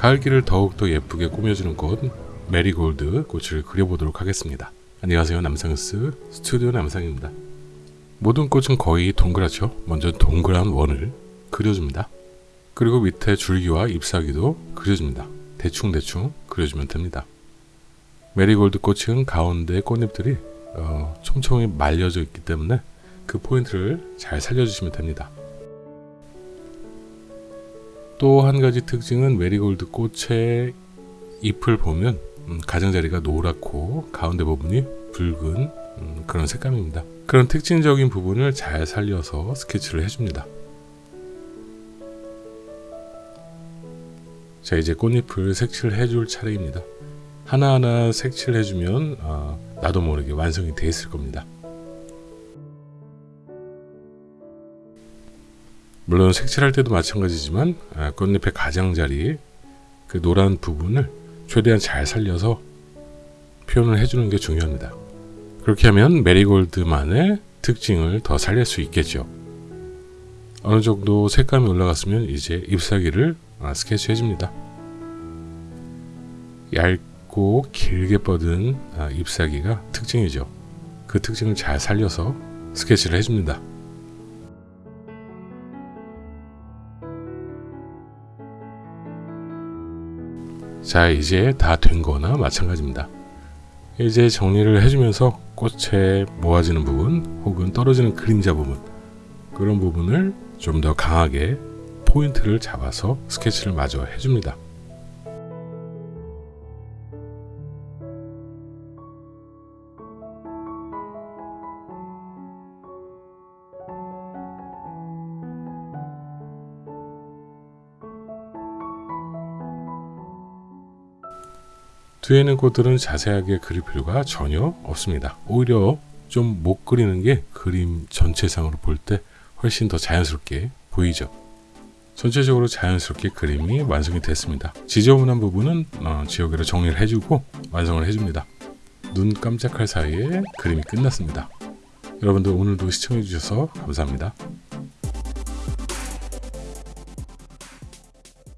가을길을 더욱더 예쁘게 꾸며주는 꽃 메리골드 꽃을 그려보도록 하겠습니다. 안녕하세요 남상스 스튜디오 남상입니다. 모든 꽃은 거의 동그랗죠. 먼저 동그란 원을 그려줍니다. 그리고 밑에 줄기와 잎사귀도 그려줍니다. 대충대충 그려주면 됩니다. 메리골드 꽃은 가운데 꽃잎들이 어, 촘촘히 말려져 있기 때문에 그 포인트를 잘 살려주시면 됩니다. 또 한 가지 특징은 메리골드 꽃의 잎을 보면 음, 가장자리가 노랗고 가운데 부분이 붉은 음, 그런 색감입니다. 그런 특징적인 부분을 잘 살려서 스케치를 해줍니다. 자 이제 꽃잎을 색칠을 해줄 차례입니다. 하나하나 색칠을 해주면 어, 나도 모르게 완성이 되어 있을 겁니다. 물론 색칠할 때도 마찬가지지만 아, 꽃잎의 가장자리 그 노란 부분을 최대한 잘 살려서 표현을 해주는 게 중요합니다. 그렇게 하면 메리골드만의 특징을 더 살릴 수 있겠죠. 어느 정도 색감이 올라갔으면 이제 잎사귀를 아, 스케치 해 줍니다. 얇고 길게 뻗은 아, 잎사귀가 특징이죠. 그 특징을 잘 살려서 스케치를 해줍니다. 자 이제 다 된 거나 마찬가지입니다. 이제 정리를 해주면서 꽃에 모아지는 부분 혹은 떨어지는 그림자 부분 그런 부분을 좀 더 강하게 포인트를 잡아서 스케치를 마저 해줍니다. 뒤에 있는 꽃들은 자세하게 그릴 필요가 전혀 없습니다. 오히려 좀 못 그리는 게 그림 전체상으로 볼 때 훨씬 더 자연스럽게 보이죠. 전체적으로 자연스럽게 그림이 완성이 됐습니다. 지저분한 부분은 어, 지우개로 정리를 해주고 완성을 해줍니다. 눈 깜짝할 사이에 그림이 끝났습니다. 여러분들 오늘도 시청해주셔서 감사합니다.